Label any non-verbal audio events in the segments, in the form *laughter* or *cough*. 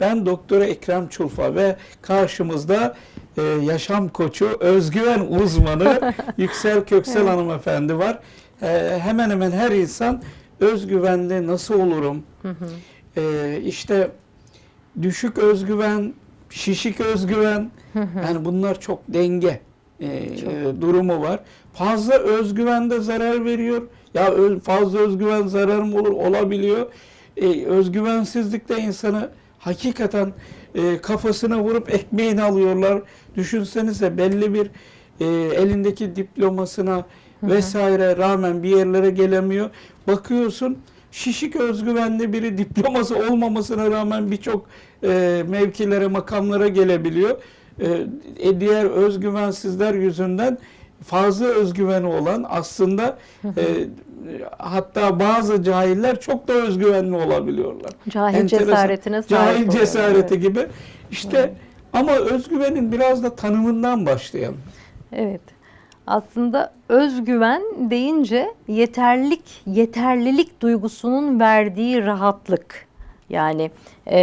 Ben Doktor Ekrem Çulfa ve karşımızda e, yaşam koçu, özgüven uzmanı *laughs* Yüksel Köksel hanımefendi var. E, hemen hemen her insan özgüvenli nasıl olurum? E, işte düşük özgüven, şişik özgüven, yani bunlar çok denge e, e, durumu var. Fazla özgüven de zarar veriyor. Ya fazla özgüven zarar mı olur? Olabiliyor. E, özgüvensizlik de insanı hakikaten e, kafasına vurup ekmeğini alıyorlar. Düşünsenize belli bir e, elindeki diplomasına vesaire rağmen bir yerlere gelemiyor. Bakıyorsun şişik özgüvenli biri diploması olmamasına rağmen birçok e, mevkilere, makamlara gelebiliyor. E, e, diğer özgüvensizler yüzünden fazla özgüveni olan aslında e, hatta bazı cahiller çok da özgüvenli olabiliyorlar. Cahil Enteresan. cesaretine sahip Cahil oluyorlar, cesareti evet. gibi. İşte ama özgüvenin biraz da tanımından başlayalım. Evet. Aslında özgüven deyince yeterlilik, yeterlilik duygusunun verdiği rahatlık. Yani e,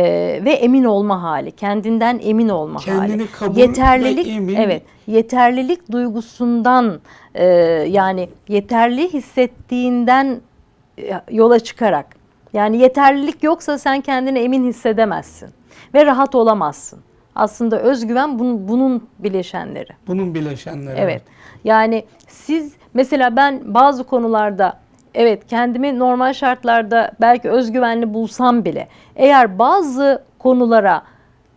ve emin olma hali, kendinden emin olma Kendini hali. kabul ve yeterlilik, emin. evet, yeterlilik duygusundan e, yani yeterli hissettiğinden e, yola çıkarak. Yani yeterlilik yoksa sen kendini emin hissedemezsin ve rahat olamazsın. Aslında özgüven bunun, bunun bileşenleri. Bunun bileşenleri. Evet. Yani siz mesela ben bazı konularda evet kendimi normal şartlarda belki özgüvenli bulsam bile eğer bazı konulara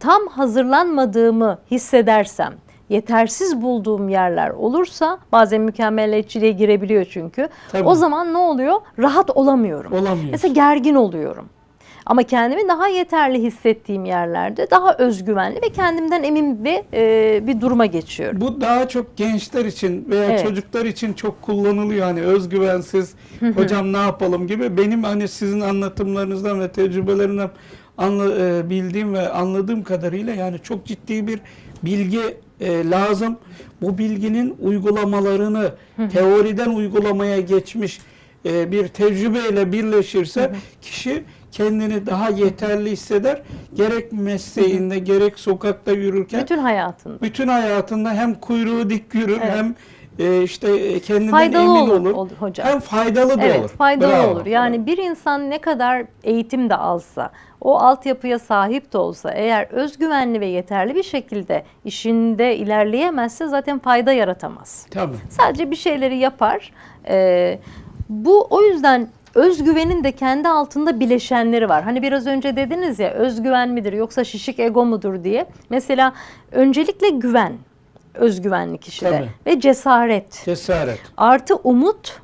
tam hazırlanmadığımı hissedersem yetersiz bulduğum yerler olursa bazen mükemmeliyetçiliğe girebiliyor çünkü. Tabii. O zaman ne oluyor? Rahat olamıyorum. Olamıyorsun. Mesela gergin oluyorum. Ama kendimi daha yeterli hissettiğim yerlerde daha özgüvenli ve kendimden emin bir, e, bir duruma geçiyorum. Bu daha çok gençler için veya Evet. çocuklar için çok kullanılıyor. Hani özgüvensiz, hocam ne yapalım gibi. Benim hani sizin anlatımlarınızdan ve tecrübelerinden anla, e, bildiğim ve anladığım kadarıyla yani çok ciddi bir bilgi e, lazım. Bu bilginin uygulamalarını teoriden uygulamaya geçmiş e, bir tecrübeyle birleşirse kişi kendini daha yeterli hisseder. Gerek mesleğinde gerek sokakta yürürken Bütün hayatında. bütün hayatında hem kuyruğu dik yürür Evet. hem e, işte kendinden Faydalı emin olur, olur. olur hocam. Hem faydalı da Evet, olur. faydalı Bravo. olur. Yani bir insan ne kadar eğitim de alsa, o altyapıya sahip de olsa, eğer özgüvenli ve yeterli bir şekilde işinde ilerleyemezse zaten fayda yaratamaz. Tabii. Sadece bir şeyleri yapar. Ee, bu o yüzden özgüvenin de kendi altında bileşenleri var. Hani biraz önce dediniz ya özgüven midir yoksa şişik ego mudur diye. Mesela öncelikle güven özgüvenli kişide Tabii. ve cesaret Cesaret. artı umut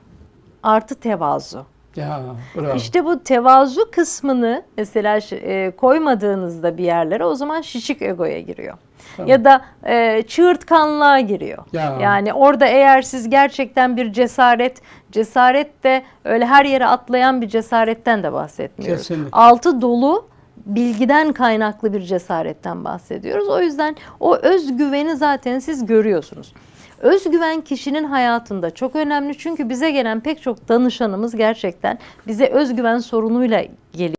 artı tevazu. Ya bravo. İşte bu tevazu kısmını mesela e, koymadığınızda bir yerlere o zaman şişik egoya giriyor. Tamam. Ya da e, çığırtkanlığa giriyor. Ya. Yani orada eğer siz gerçekten bir cesaret, cesaret de öyle her yere atlayan bir cesaretten de bahsetmiyoruz. Kesinlikle. Altı dolu bilgiden kaynaklı bir cesaretten bahsediyoruz. O yüzden o özgüveni zaten siz görüyorsunuz. Özgüven kişinin hayatında çok önemli çünkü bize gelen pek çok danışanımız gerçekten bize özgüven sorunuyla geliyor.